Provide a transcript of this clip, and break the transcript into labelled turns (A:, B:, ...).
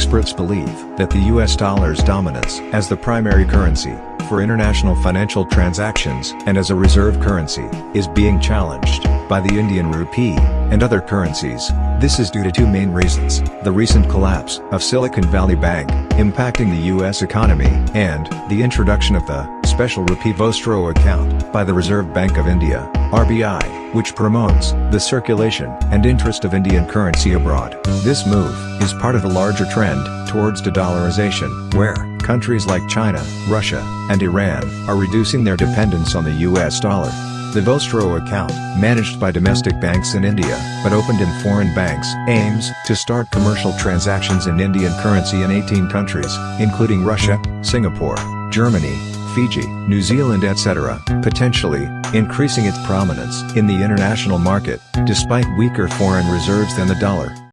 A: experts believe that the US dollar's dominance as the primary currency for international financial transactions and as a reserve currency is being challenged by the Indian rupee and other currencies. This is due to two main reasons, the recent collapse of Silicon Valley Bank, impacting the US economy, and the introduction of the special rupee Vostro account by the Reserve Bank of India, RBI, which promotes the circulation and interest of Indian currency abroad. This move is part of a larger trend towards de-dollarization, where countries like China, Russia, and Iran are reducing their dependence on the US dollar. The Vostro account, managed by domestic banks in India, but opened in foreign banks, aims to start commercial transactions in Indian currency in 18 countries, including Russia, Singapore, Germany, Fiji, New Zealand etc., potentially, increasing its prominence in the international market, despite weaker foreign reserves than the dollar.